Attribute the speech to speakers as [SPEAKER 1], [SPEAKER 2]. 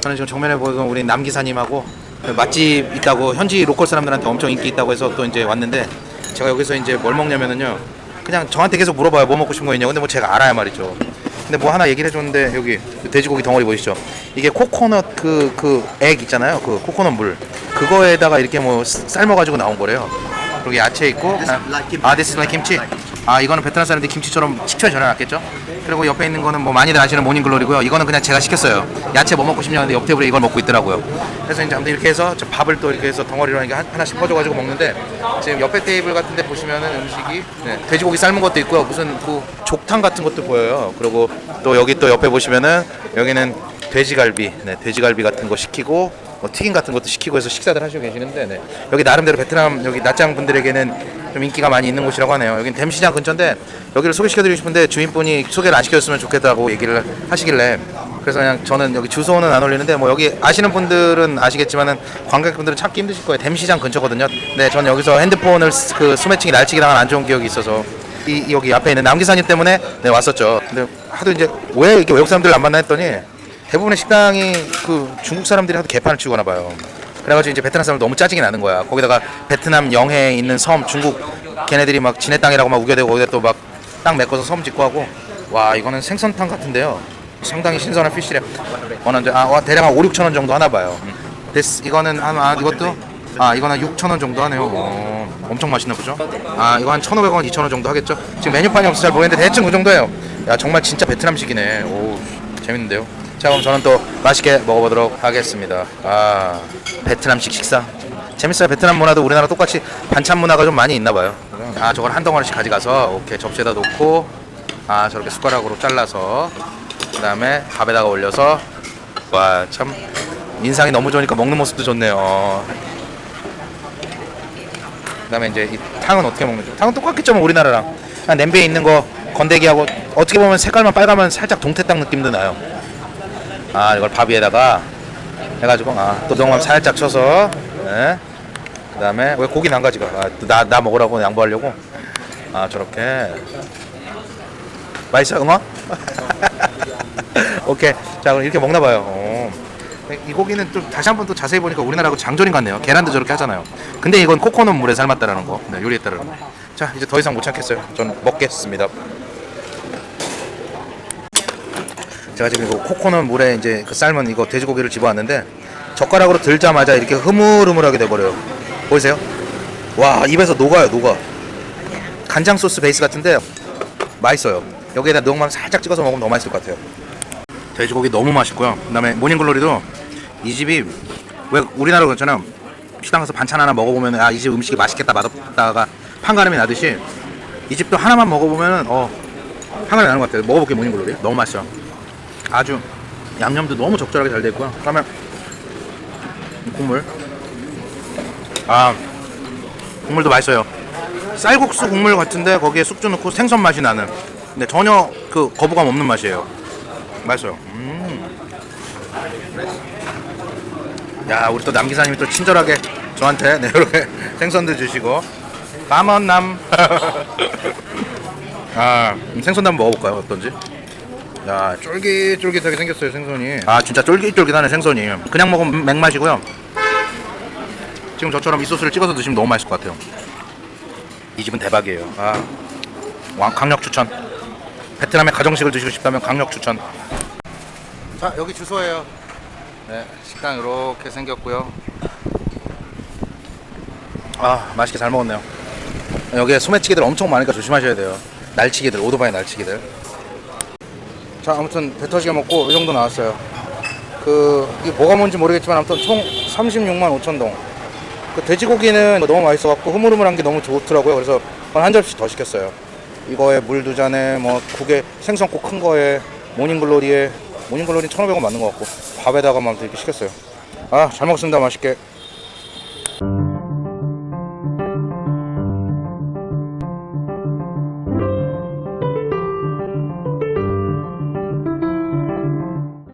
[SPEAKER 1] 저는 지금 정면에 보이는 우리 남 기사님하고 그 맛집 있다고 현지 로컬 사람들한테 엄청 인기 있다고 해서 또 이제 왔는데 제가 여기서 이제 뭘 먹냐면은요 그냥 저한테 계속 물어봐요. 뭐 먹고 싶은 거 있냐고. 근데 뭐 제가 알아야 말이죠. 근데 뭐 하나 얘기를 해줬는데 여기 그 돼지고기 덩어리 보이시죠? 이게 코코넛 그 그 액 있잖아요. 그 코코넛 물. 그거에다가 이렇게 뭐 삶아가지고 나온 거래요. 그리고 야채 있고 아 this is like 김치 아 이거는 베트남 사람들이 김치처럼 식초에 절여놨겠죠? 그리고 옆에 있는 거는 뭐 많이들 아시는 모닝글로리고요. 이거는 그냥 제가 시켰어요. 야채 뭐 먹고 싶냐 근데 옆 테이블에 이걸 먹고 있더라고요. 그래서 이제 아무튼 이렇게 해서 저 밥을 또 이렇게 해서 덩어리로 한- 하나씩 퍼줘가지고 먹는데 지금 옆에 테이블 같은 데 보시면은 음식이 네, 돼지고기 삶은 것도 있고요. 무슨 그 족탕 같은 것도 보여요. 그리고 또 여기 또 옆에 보시면은 여기는 돼지갈비 네, 돼지갈비 같은 거 시키고 뭐 튀김 같은 것도 시키고 해서 식사들 하시고 계시는데 네. 여기 나름대로 베트남 여기 낯장 분들에게는 좀 인기가 많이 있는 곳이라고 하네요. 여긴 댐시장 근처인데 여기를 소개시켜드리고 싶은데 주인분이 소개를 안 시켜줬으면 좋겠다고 얘기를 하시길래 그래서 그냥 저는 여기 주소는 안 올리는데 뭐 여기 아시는 분들은 아시겠지만은 관광객분들은 찾기 힘드실 거예요. 댐시장 근처거든요. 네, 저는 여기서 핸드폰을 쓰- 그 소매치기 날치기 당한 안 좋은 기억이 있어서 이이 여기 앞에 있는 남기사님 때문에 네 왔었죠. 근데 하도 이제 왜 이렇게 외국 사람들 안 만나 했더니 대부분의 식당이 그 중국 사람들이 하도 개판을 치거나 봐요. 그래가지고 이제 베트남 사람들 너무 짜증이 나는 거야. 거기다가 베트남 영해에 있는 섬 중국 걔네들이 막 지네 땅이라고 막 우겨대고 거기다 또 막 땅 메꿔서 섬 짓고 하고 와 이거는 생선탕 같은데요. 상당히 신선한. 어느 이제 아 와, 대략 한 5, 6천 원 정도 하나 봐요. 음. 데스 이거는 한 아, 이것도 아 이거는 6천 원 정도 하네요. 어, 엄청 맛있나 보죠? 아 이거 한 1,500원, 2천 원 정도 하겠죠? 지금 메뉴판이 없어서 잘 모르겠는데 대충 그 정도예요. 야 정말 진짜 베트남식이네. 오 재밌는데요. 자 그럼 저는 또 맛있게 먹어보도록 하겠습니다. 아 베트남식 식사 재밌어요. 베트남 문화도 우리나라 똑같이 반찬 문화가 좀 많이 있나 봐요. 아 저걸 한 덩어리씩 가져가서 오케이 접시에다 놓고 아 저렇게 숟가락으로 잘라서 그 다음에 밥에다가 올려서 와 참 인상이 너무 좋으니까 먹는 모습도 좋네요. 어. 그다음에 이제 이 탕은 어떻게 먹는지 탕은 똑같겠죠 뭐 우리나라랑 냄비에 있는 거 건더기하고 어떻게 보면 색깔만 빨가면 살짝 동태탕 느낌도 나요. 아 이걸 밥 위에다가 해가지고 아또 동감 살짝 쳐서 네. 그 다음에 왜 고기는 안 가지가 아나나 나 먹으라고 양보하려고? 아 저렇게. 맛있어 응어 오케이. 자 그럼 이렇게 먹나 봐요. 어. 이 고기는 좀 다시 한번 또 자세히 보니까 우리나라하고 장조림 같네요. 계란도 저렇게 하잖아요. 근데 이건 코코넛 물에 삶았다라는 거. 네, 요리에 따르는 거자 이제 더 이상 못 참겠어요. 전 먹겠습니다 제가 지금 이거 코코넛 물에 이제 그 삶은 이거 돼지고기를 집어왔는데 젓가락으로 들자마자 이렇게 흐물흐물하게 돼버려요. 보이세요? 와 입에서 녹아요 녹아. 간장 소스 베이스 같은데 맛있어요. 여기에다 녹만 살짝 찍어서 먹으면 너무 맛있을 것 같아요. 돼지고기 너무 맛있고요. 그 다음에 모닝글로리도 이 집이 왜 우리나라 그렇잖아요. 식당 가서 반찬 하나 먹어보면 아 이 집 음식이 맛있겠다 맛없다가 판가름이 나듯이 이 집도 하나만 먹어보면 어 판가름이 나는 것 같아요. 먹어볼게요 모닝글로리 너무 맛있어. 아주 양념도 너무 적절하게 잘 됐고요. 그다음에 이 국물. 아 국물도 맛있어요. 쌀국수 국물 같은데 거기에 숙주 넣고 생선 맛이 나는. 근데 전혀 그 거부감 없는 맛이에요. 맛있어요. 음. 야 우리 또 남기사님이 또 친절하게 저한테 네, 이렇게 생선도 주시고 까먼남. 아 음, 생선도 한번 먹어볼까요? 어떤지? 야 쫄깃쫄깃하게 생겼어요 생선이. 아 진짜 쫄깃쫄깃하네 생선이. 그냥 먹으면 맹맛이고요. 지금 저처럼 이 소스를 찍어서 드시면 너무 맛있을 것 같아요. 이 집은 대박이에요. 아. 왕- 강력 추천. 베트남의 가정식을 드시고 싶다면 강력 추천. 자 여기 주소예요. 네 식당 이렇게 생겼고요. 아 맛있게 잘 먹었네요. 여기에 소매치기들 엄청 많으니까 조심하셔야 돼요. 날치기들 오토바이 날치기들 자 아무튼 배 터지게 먹고 이 정도 나왔어요. 그 이게 뭐가 뭔지 모르겠지만 아무튼 총 36만 5천 동 그 돼지고기는 너무 맛있어갖고 흐물흐물한 게 너무 좋더라고요. 그래서 한 접시 더 시켰어요. 이거에 물 두 잔에 뭐 국에 생선 꼭큰 거에 모닝글로리에 모닝글로리 1,500원 맞는 것 같고 밥에다가 막 이렇게 시켰어요. 아 잘 먹습니다. 맛있게